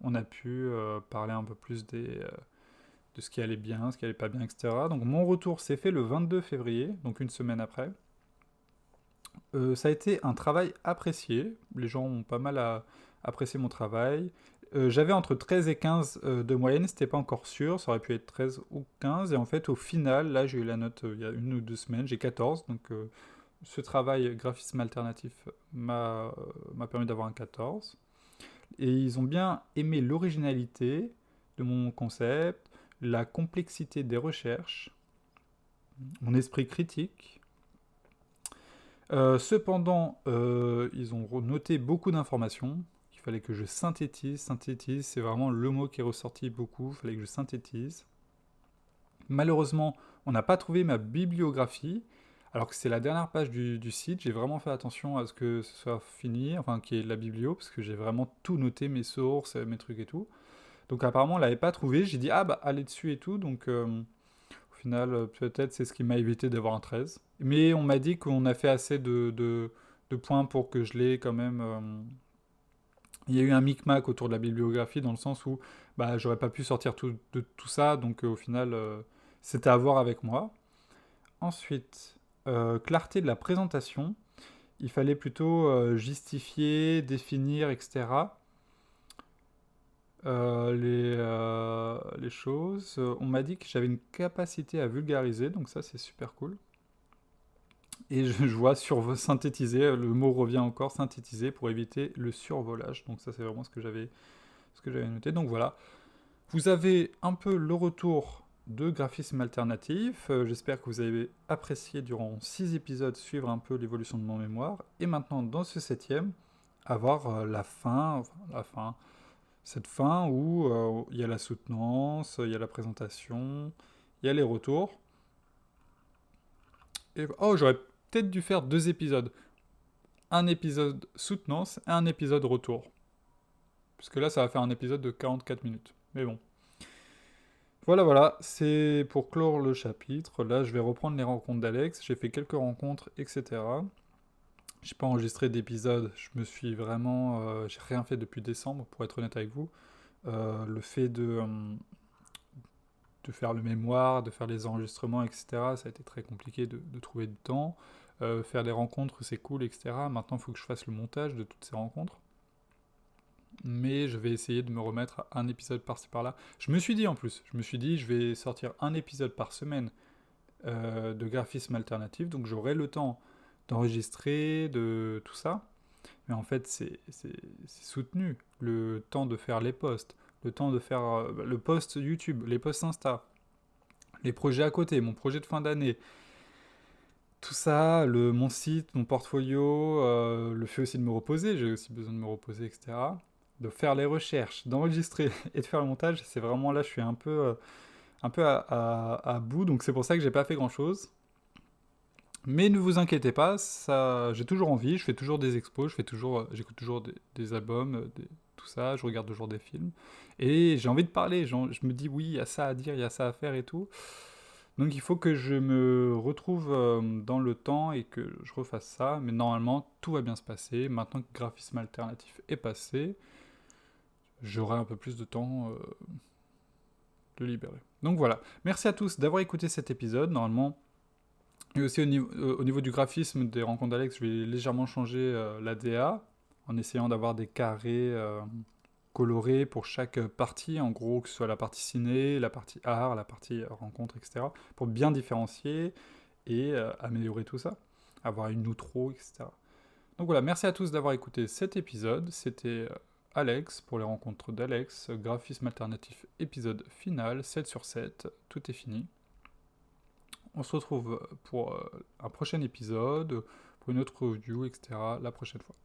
on a pu euh, parler un peu plus des, euh, de ce qui allait bien, ce qui allait pas bien, etc. Donc mon retour s'est fait le 22 février, donc une semaine après. ça a été un travail apprécié. Les gens ont pas mal apprécié mon travail. Euh, j'avais entre 13 et 15 euh, de moyenne, c'était pas encore sûr, ça aurait pu être 13 ou 15, et en fait au final, là j'ai eu la note euh, il y a une ou deux semaines, j'ai 14, donc ce travail graphisme alternatif m'a permis d'avoir un 14. Et ils ont bien aimé l'originalité de mon concept, la complexité des recherches, mon esprit critique. cependant, ils ont noté beaucoup d'informations, fallait que je synthétise. Synthétise, c'est vraiment le mot qui est ressorti beaucoup. Fallait que je synthétise. Malheureusement, on n'a pas trouvé ma bibliographie, alors que c'est la dernière page du, site. J'ai vraiment fait attention à ce que ce soit fini, enfin, qui est la biblio, parce que j'ai vraiment tout noté, mes sources, mes trucs et tout. Donc apparemment, on l'avait pas trouvé. J'ai dit, ah bah, allez dessus et tout. Donc euh, au final, peut-être c'est ce qui m'a évité d'avoir un 13. Mais on m'a dit qu'on a fait assez de, de, points pour que je l'ai quand même... Euh, il y a eu un micmac autour de la bibliographie dans le sens où bah, j'aurais pas pu sortir de tout ça, donc euh, au final, euh, c'était à voir avec moi. Ensuite, euh, clarté de la présentation. Il fallait plutôt justifier, définir, etc. les choses. On m'a dit que j'avais une capacité à vulgariser, donc ça c'est super cool. Et je, vois synthétiser, le mot revient encore, synthétiser pour éviter le survolage. Donc ça c'est vraiment ce que j'avais ce que j'avais noté. Donc voilà. Vous avez un peu le retour de graphisme alternatif. Euh, j'espère que vous avez apprécié durant 6 épisodes suivre un peu l'évolution de mon mémoire. Et maintenant dans ce septième, avoir euh, la fin, la fin, cette fin où euh, il y a la soutenance, il y a la présentation, il y a les retours. Et, oh, j'aurais peut-être dû faire deux épisodes. Un épisode soutenance et un épisode retour. Parce que là, ça va faire un épisode de 44 minutes. Mais bon. Voilà, voilà, c'est pour clore le chapitre. Là, je vais reprendre les rencontres d'Alex. J'ai fait quelques rencontres, etc. J'ai pas enregistré d'épisode. Je me suis vraiment... Euh, j'ai rien fait depuis décembre, pour être honnête avec vous. le fait de, de faire le mémoire, de faire les enregistrements, etc., ça a été très compliqué de, trouver du temps. faire des rencontres, c'est cool, etc. Maintenant, il faut que je fasse le montage de toutes ces rencontres mais je vais essayer de me remettre à un épisode par-ci par-là. Je me suis dit en plus, je me suis dit, je vais sortir un épisode par semaine euh, de graphisme alternatif, donc j'aurai le temps d'enregistrer, de tout ça. Mais en fait, c'est soutenu. Le temps de faire les posts, le temps de faire euh, le post YouTube, les posts Insta, les projets à côté, mon projet de fin d'année. Tout ça, le, mon site, mon portfolio, euh, le fait aussi de me reposer, j'ai aussi besoin de me reposer, etc de faire les recherches, d'enregistrer et de faire le montage, c'est vraiment là, je suis un peu, euh, un peu à, bout, donc c'est pour ça que j'ai pas fait grand chose. Mais ne vous inquiétez pas, j'ai toujours envie, je fais toujours des expos, je toujours, j'écoute toujours des, albums, euh, tout ça, je regarde toujours des films, et j'ai envie de parler, je me dis oui, il y a ça à dire, il y a ça à faire et tout. Donc il faut que je me retrouve dans le temps et que je refasse ça, mais normalement tout va bien se passer. Maintenant que le graphisme alternatif est passé, j'aurai un peu plus de temps euh, de libérer. Donc voilà, merci à tous d'avoir écouté cet épisode. Normalement, et aussi au niveau, euh, au niveau du graphisme des rencontres d'Alex, je vais légèrement changer euh, la DA en essayant d'avoir des carrés colorés pour chaque partie, en gros que ce soit la partie ciné, la partie art, la partie rencontre, etc. Pour bien différencier et améliorer tout ça, avoir une outro, etc. Donc voilà, merci à tous d'avoir écouté cet épisode. C'était Alex pour les rencontres d'Alex, graphisme alternatif épisode final, 7 sur 7, tout est fini. On se retrouve pour euh, un prochain épisode, pour une autre review, etc. la prochaine fois.